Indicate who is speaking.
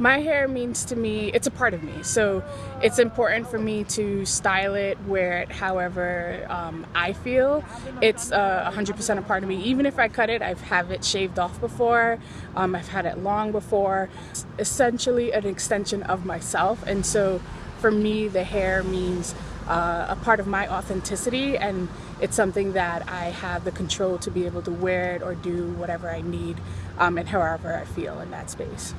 Speaker 1: My hair means to me, it's a part of me. So it's important for me to style it, wear it however um, I feel. It's uh, 100% a part of me. Even if I cut it, I've have it shaved off before. Um, I've had it long before. It's essentially an extension of myself. And so for me, the hair means uh, a part of my authenticity and it's something that I have the control to be able to wear it or do whatever I need um, and however I feel in that space.